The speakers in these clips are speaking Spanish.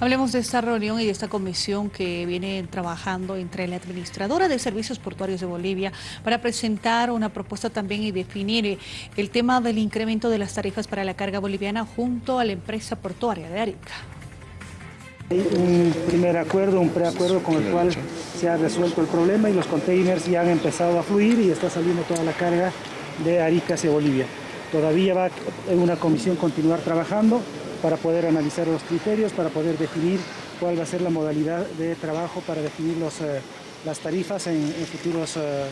Hablemos de esta reunión y de esta comisión que viene trabajando entre la Administradora de Servicios Portuarios de Bolivia para presentar una propuesta también y definir eh, el tema del incremento de las tarifas para la carga boliviana junto a la empresa portuaria de Arica. Hay un primer acuerdo, un preacuerdo con el cual se ha resuelto el problema y los containers ya han empezado a fluir y está saliendo toda la carga de Arica hacia Bolivia. Todavía va una comisión continuar trabajando para poder analizar los criterios, para poder definir cuál va a ser la modalidad de trabajo para definir los, eh, las tarifas en, futuros eh,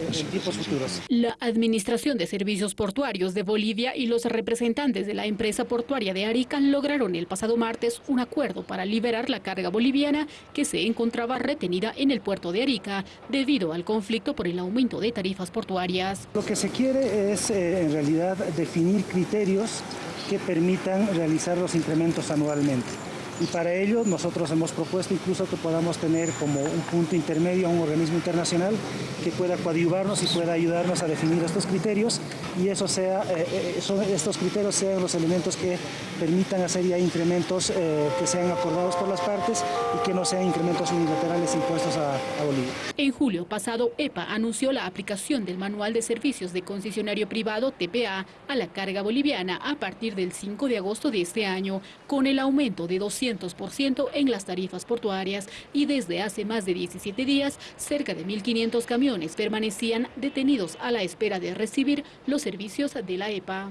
en tiempos futuros. La Administración de Servicios Portuarios de Bolivia y los representantes de la empresa portuaria de Arica lograron el pasado martes un acuerdo para liberar la carga boliviana que se encontraba retenida en el puerto de Arica debido al conflicto por el aumento de tarifas portuarias. Lo que se quiere es eh, en realidad definir criterios que permitan realizar los incrementos anualmente y para ello nosotros hemos propuesto incluso que podamos tener como un punto intermedio a un organismo internacional que pueda coadyuvarnos y pueda ayudarnos a definir estos criterios y eso sea, eh, eh, estos criterios sean los elementos que permitan hacer ya incrementos eh, que sean acordados por las partes y que no sean incrementos unilaterales impuestos a, a Bolivia. En julio pasado, EPA anunció la aplicación del Manual de Servicios de Concesionario Privado, TPA, a la carga boliviana a partir del 5 de agosto de este año, con el aumento de 200 en las tarifas portuarias y desde hace más de 17 días, cerca de 1.500 camiones permanecían detenidos a la espera de recibir los servicios de la EPA.